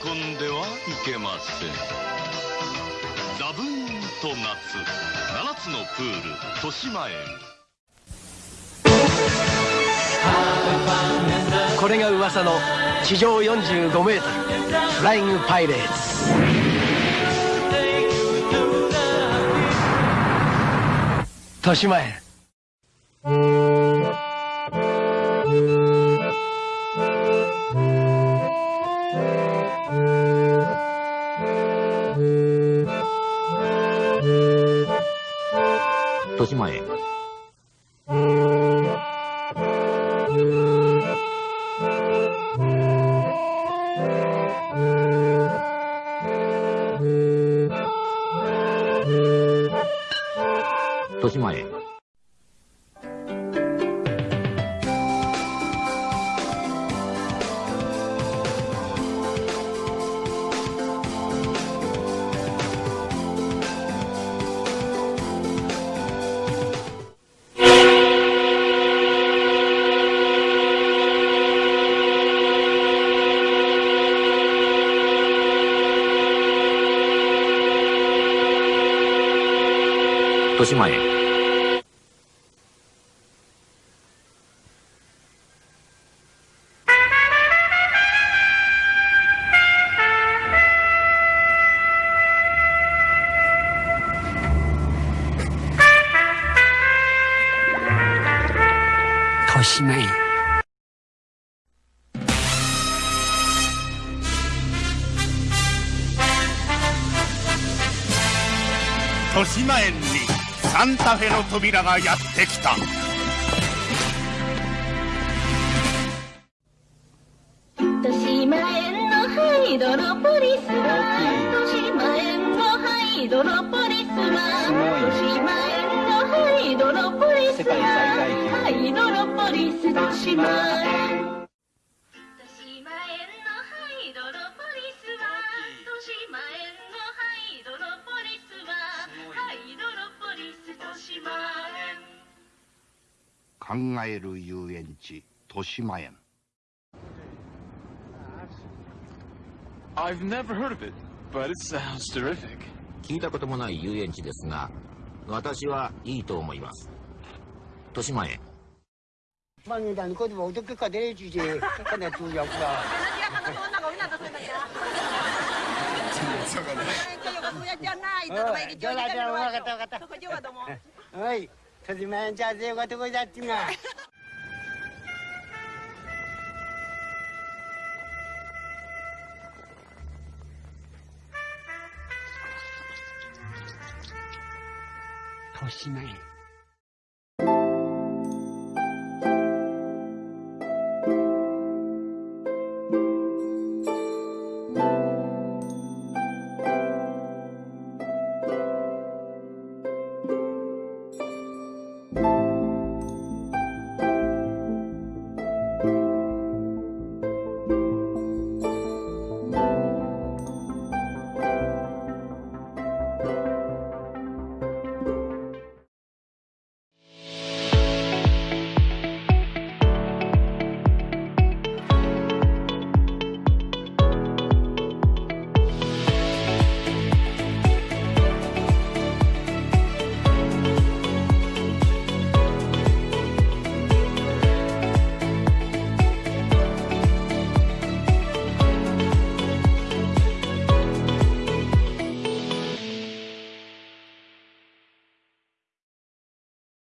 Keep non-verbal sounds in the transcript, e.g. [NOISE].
込んではいけません。ザブーンと夏7つのプール豊島園。これが噂の地上45メートルフライングパイレーツ。豊島園。豊島園豊島園豊島園豊島園豊島園にサンタフェの扉がやってきた。豊島園のハイドロポリスは豊島園のハイドロポリスは豊島園のハイドロポリスはハイドロポリス豊島園考える遊園地豊島園。聞いたこともない遊園地ですが私はいいと思います。豊島園。は。[LAUGHS] [LAUGHS] い。[LAUGHS] じゃあぜひおかたこいだってな。としまえ。